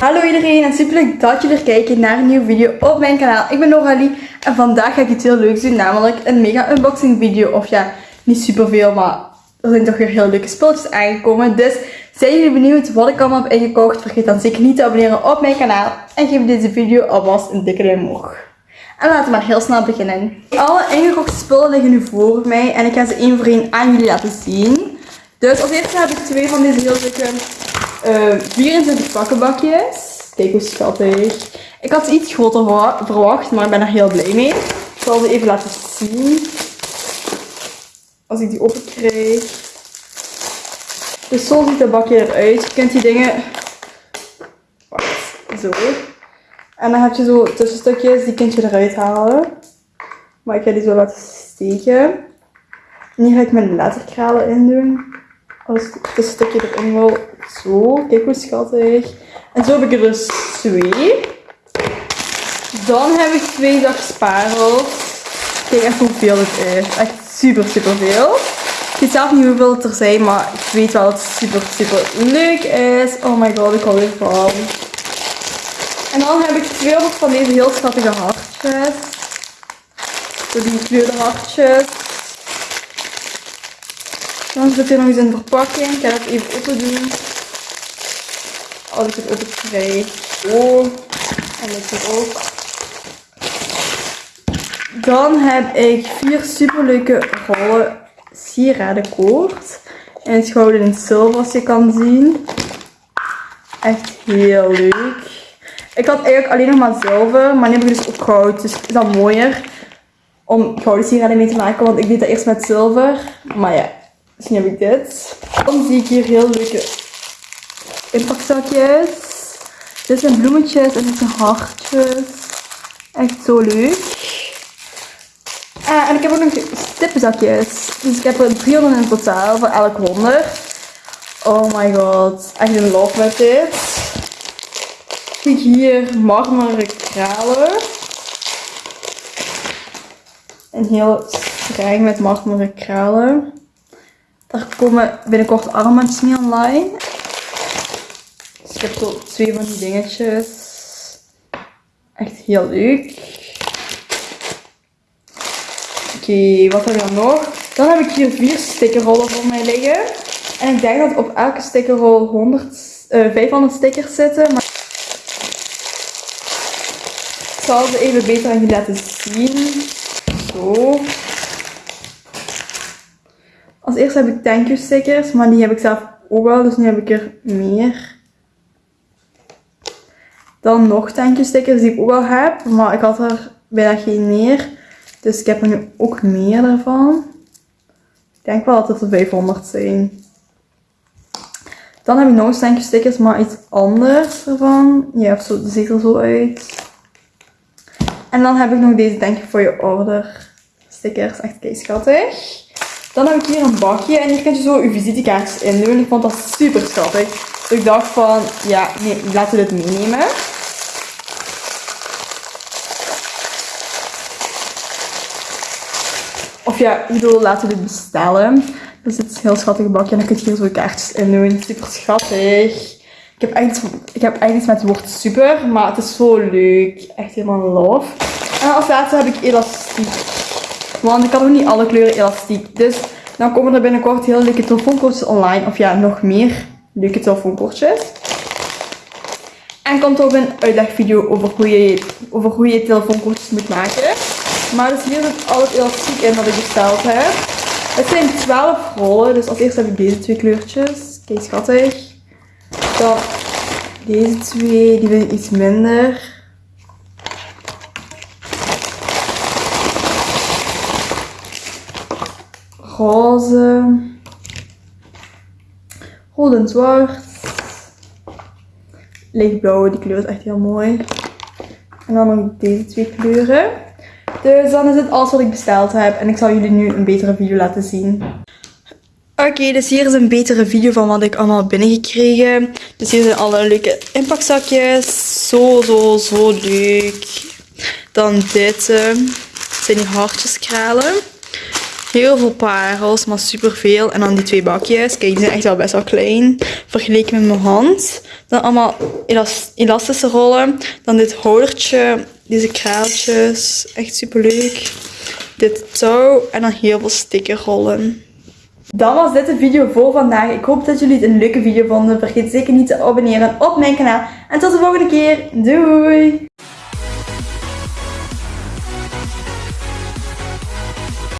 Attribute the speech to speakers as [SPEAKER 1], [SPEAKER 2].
[SPEAKER 1] Hallo iedereen en super leuk dat jullie er kijken naar een nieuwe video op mijn kanaal. Ik ben Noralie en vandaag ga ik iets heel leuks doen, namelijk een mega unboxing video. Of ja, niet super veel, maar er zijn toch weer heel leuke spulletjes aangekomen. Dus zijn jullie benieuwd wat ik allemaal heb ingekocht? Vergeet dan zeker niet te abonneren op mijn kanaal. En geef deze video alvast een dikke duim omhoog. En laten we maar heel snel beginnen. Alle ingekochte spullen liggen nu voor mij en ik ga ze één voor één aan jullie laten zien. Dus als eerste heb ik twee van deze heel leuke uh, 24 pakkenbakjes. Kijk hoe schattig. Ik had iets groter verwacht, maar ik ben er heel blij mee. Ik zal ze even laten zien. Als ik die open krijg. Dus zo ziet het bakje eruit. Je kunt die dingen... Wacht, zo. En dan heb je zo tussenstukjes, die kun je eruit halen. Maar ik ga die zo laten steken. En hier ga ik mijn letterkralen in doen. Als ik het tussenstukje erin wil. Zo, kijk hoe schattig. En zo heb ik er dus twee. Dan heb ik twee zakken sparels. Kijk even hoeveel het is. Echt super, super veel. Ik weet zelf niet hoeveel het er zijn, maar ik weet wel dat het super, super leuk is. Oh my god, ik hou ervan. En dan heb ik 200 van deze heel schattige hartjes. Zo die gekleurde hartjes. Dan zit hier nog eens een verpakking. Ik ga het even open doen. Als ik het open krijg. Oh. En dit er ook. Dan heb ik vier superleuke rollen sieradenkoord. En het gouden in zilver als je kan zien. Echt heel leuk. Ik had eigenlijk alleen nog maar zilver, maar nu heb ik dus ook goud. Dus is dat mooier om gouden sieraden mee te maken, want ik deed dat eerst met zilver. Maar ja, nu heb ik dit. Dan zie ik hier heel leuke inpakzakjes. Dit zijn bloemetjes en dit zijn hartjes. Echt zo leuk. Uh, en ik heb ook nog stippenzakjes. Dus ik heb er 300 in totaal voor elk 100. Oh my god. Echt in love met dit. Kijk hier marmeren kralen. En heel streng met marmeren kralen. Daar komen binnenkort armbandjes mee online. Dus ik heb zo twee van die dingetjes. Echt heel leuk. Oké, wat heb ik dan nog? Dan heb ik hier vier stickerrollen voor mij liggen. En ik denk dat op elke stickerrol 100, uh, 500 stickers zitten. Maar ik zal ze even beter aan jullie laten zien. Zo. Als eerste heb ik thank you stickers, maar die heb ik zelf ook al, dus nu heb ik er meer. Dan nog thank you stickers die ik ook al heb, maar ik had er bijna geen meer. Dus ik heb er nu ook meer ervan. Ik denk wel dat het er 500 zijn. Dan heb ik nog thank stickers, maar iets anders ervan. Ja, zo, ziet er zo uit. En dan heb ik nog deze thank you for your order stickers. Echt kei schattig. Dan heb ik hier een bakje en hier kun je zo je visitekaartjes in doen. Ik vond dat super schattig. Dus ik dacht van, ja, nee, laten we dit meenemen. Of ja, ik bedoel, laten we dit bestellen. Dit is een heel schattig bakje en dan kun je hier zo kaartjes in doen. Super schattig. Ik heb eigenlijk, ik heb eigenlijk met het woord super, maar het is zo leuk. Echt helemaal love. En als laatste heb ik elastiek. Want ik had ook niet alle kleuren elastiek. Dus dan komen er binnenkort heel leuke telefoonkortjes online. Of ja, nog meer leuke telefoonkortjes. En komt ook een uitlegvideo over hoe je, over hoe je telefoonkortjes moet maken. Maar dus hier zit al het elastiek in wat ik besteld heb. Het zijn 12 rollen. Dus als eerste heb ik deze twee kleurtjes. Kijk, schattig. Dan deze twee, die vind ik iets minder. Roze, rood en zwart, lichtblauw, die kleur is echt heel mooi. En dan nog deze twee kleuren. Dus dan is het alles wat ik besteld heb en ik zal jullie nu een betere video laten zien. Oké, dus hier is een betere video van wat ik allemaal binnengekregen. Dus hier zijn alle leuke inpakzakjes. Zo, zo, zo leuk. Dan dit. Uh, zijn die hartjeskralen. Heel veel parels, maar superveel. En dan die twee bakjes. Kijk, die zijn echt wel best wel klein. Vergeleken met mijn hand. Dan allemaal elas- elastische rollen. Dan dit houdertje. Deze kraaltjes. Echt super leuk. Dit touw. En dan heel veel stickerrollen. Dan was dit de video voor vandaag. Ik hoop dat jullie het een leuke video vonden. Vergeet zeker niet te abonneren op mijn kanaal. En tot de volgende keer. Doei!